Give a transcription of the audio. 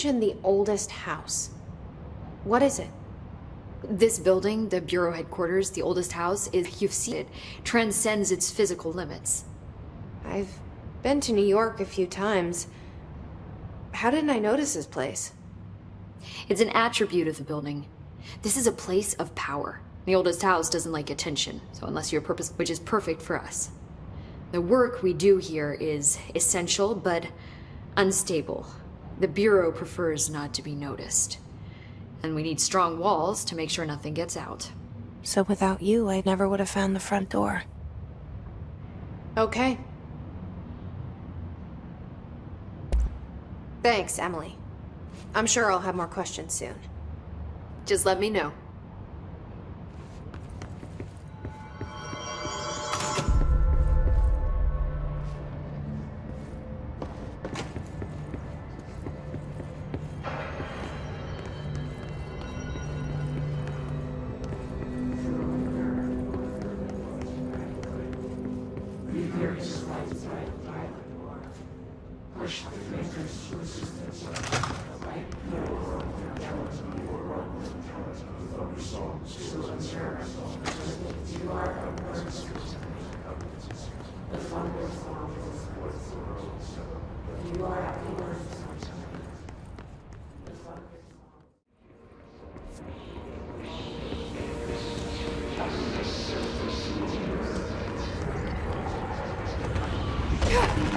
mentioned the oldest house. What is it? This building, the Bureau headquarters, the oldest house, is, you've seen it, transcends its physical limits. I've been to New York a few times. How didn't I notice this place? It's an attribute of the building. This is a place of power. The oldest house doesn't like attention, so unless you're purpose, which is perfect for us. The work we do here is essential, but unstable. The Bureau prefers not to be noticed. And we need strong walls to make sure nothing gets out. So without you, I never would have found the front door. Okay. Thanks, Emily. I'm sure I'll have more questions soon. Just let me know. inside the violent war. Push the fingers to resistance. The light heroes of their talent will run with talent of thunder songs to ensure you are a words. The thunder songs with words. You are a words. Yeah.